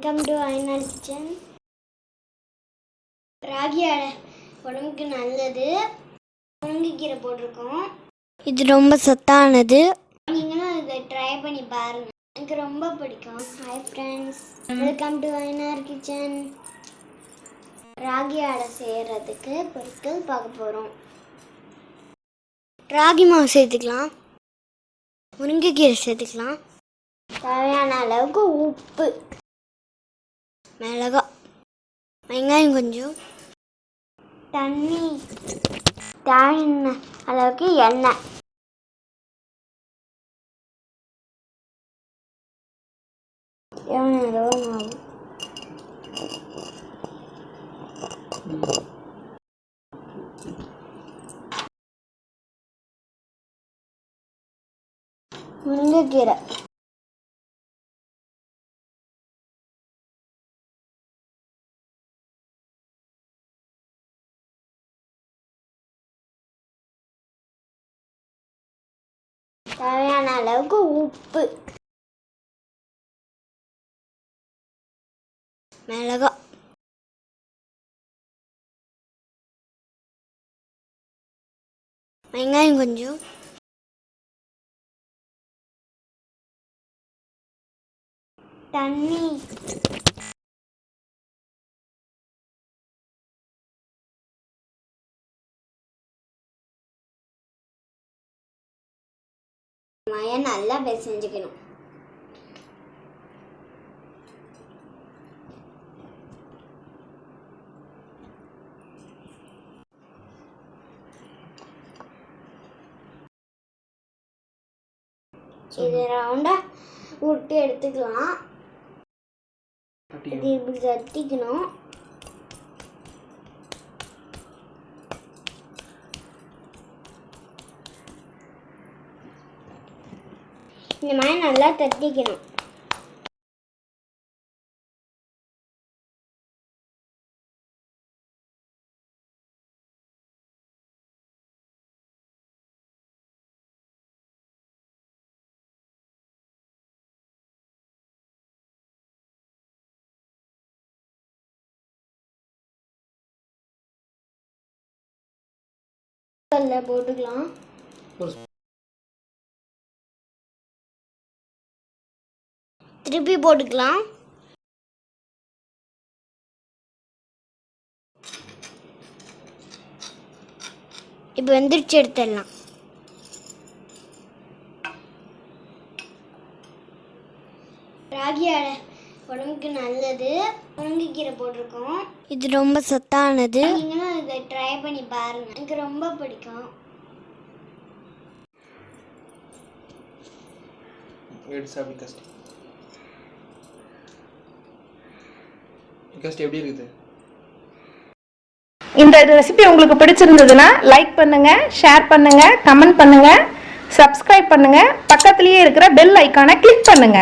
Welcome to ஐநாள் kitchen ragi adai உடம்புக்கு நல்லது. முருங்கைக்கீரை போட்டிருக்கோம். இது ரொம்ப சத்தானது. நீங்களும் இதை ட்ரை பண்ணி பாருங்க. எனக்கு ரொம்ப பிடிக்கும். ஹாய் ஃப்ரெண்ட்ஸ் வெல்கம் டு ஐநார் கிச்சன் ராகி அடை செய்கிறதுக்கு பொருட்கள் பார்க்க போகிறோம் ராகி மாவு சேர்த்துக்கலாம். முருங்கைக்கீரை சேர்த்துக்கலாம். தேவையான அளவுக்கு உப்பு. மிளகா வெங்காயம் கொஞ்சம் தண்ணி தேவையான அளவுக்கு எண்ணெய். எவ்வளோ மாவு முருங்கைக்கீரை தேவையான அளவுக்கு உப்பு. மிளகா. வெங்காயம் கொஞ்சம். தண்ணி. மய நல்லா பிசைஞ்சுக்கணும் இது ரவுண்டா விட்டு எடுத்துக்கலாம். இது இப்படி தட்டிக்கணும். இந்த மாதிரி நல்லா தட்டிக்கணும். போட்டுக்கலாம். திருப்பி போட்டுக்கலாம். இப்போ வெந்திரிச்சு எடுத்துடலாம். ராகி அடை உடம்புக்கு நல்லது. முருங்கைக்கீரை போட்டிருக்கோம். இது ரொம்ப சத்தானது. நீங்களும் இதை ட்ரை பண்ணி பாருங்க. எனக்கு ரொம்ப பிடிக்கும். எடுத்து சாப்பிடு எப்படி இருக்குது? இந்த ரெசிபி உங்களுக்கு பிடிச்சிருந்ததுன்னா லைக் பண்ணுங்க ஷேர் பண்ணுங்க கமெண்ட் பண்ணுங்க சப்ஸ்கிரைப் பண்ணுங்க. பக்கத்துலேயே இருக்கிற பெல் ஐக்கானை கிளிக் பண்ணுங்க.